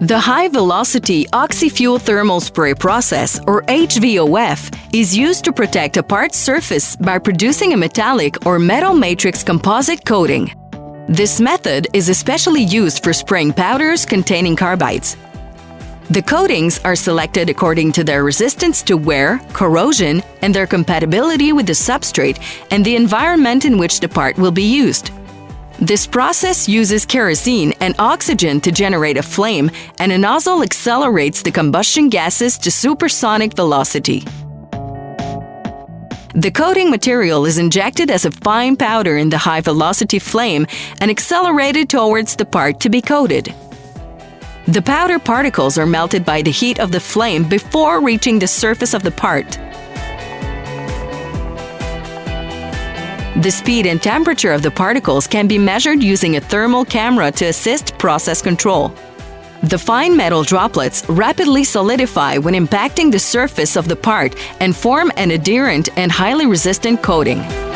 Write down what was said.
The High Velocity Oxy-Fuel Thermal Spray process, or HVOF, is used to protect a part's surface by producing a metallic or metal matrix composite coating. This method is especially used for spraying powders containing carbides. The coatings are selected according to their resistance to wear, corrosion, and their compatibility with the substrate and the environment in which the part will be used. This process uses kerosene and oxygen to generate a flame, and a nozzle accelerates the combustion gases to supersonic velocity. The coating material is injected as a fine powder in the high velocity flame and accelerated towards the part to be coated. The powder particles are melted by the heat of the flame before reaching the surface of the part. The speed and temperature of the particles can be measured using a thermal camera to assist process control. The fine metal droplets rapidly solidify when impacting the surface of the part and form an adherent and highly resistant coating.